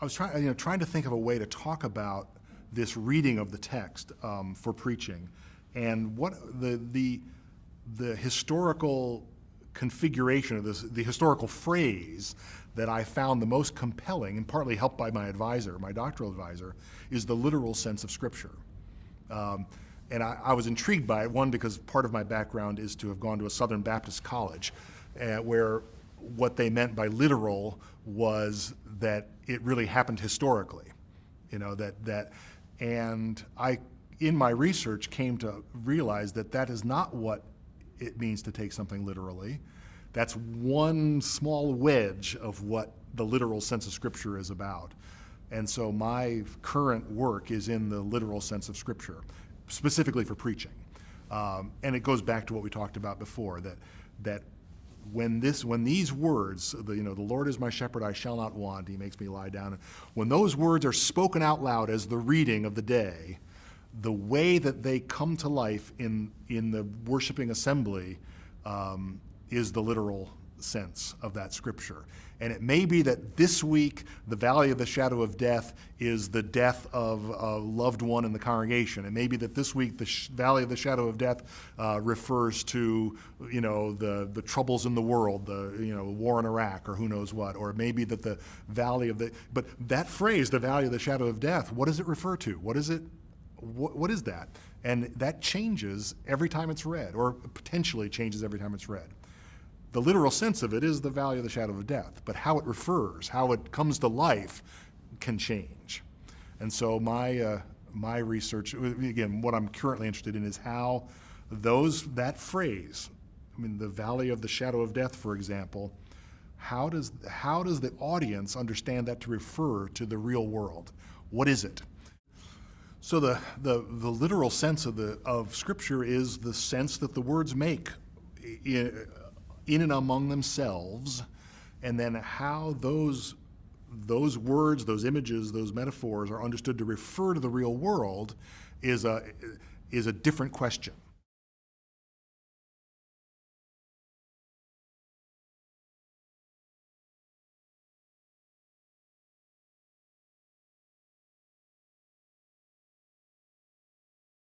I was trying, you know, trying to think of a way to talk about this reading of the text um, for preaching, and what the the the historical configuration of this, the historical phrase that I found the most compelling, and partly helped by my advisor, my doctoral advisor, is the literal sense of Scripture. Um, and I, I, was intrigued by it, one, because part of my background is to have gone to a Southern Baptist college, uh, where what they meant by literal was that it really happened historically. You know, that, that, and I, in my research, came to realize that that is not what it means to take something literally. That's one small wedge of what the literal sense of Scripture is about. And so my current work is in the literal sense of Scripture, specifically for preaching. Um, and it goes back to what we talked about before, that, that when this when these words the, you know the lord is my shepherd i shall not want he makes me lie down. When those words are spoken out loud as the reading of the day the way that they come to life in in the worshiping assembly um, is the literal sense of that scripture. And it may be that this week the valley of the shadow of death is the death of a loved one in the congregation. It may be that this week the valley of the shadow of death uh, refers to, you know, the, the troubles in the world, the, you know, war in Iraq or who knows what. Or it may be that the valley of the, but that phrase, the valley of the shadow of death, what does it refer to? What is it, what, what is that? And that changes every time it's read, or potentially changes every time it's read the literal sense of it is the valley of the shadow of death, but how it refers, how it comes to life can change. And so my, uh, my research, again, what I'm currently interested in is how those, that phrase, I mean, the valley of the shadow of death, for example, how does, how does the audience understand that to refer to the real world? What is it? So the, the, the literal sense of, the, of Scripture is the sense that the words make and among themselves, and then how those those words, those images, those metaphors are understood to refer to the real world is a is a different question.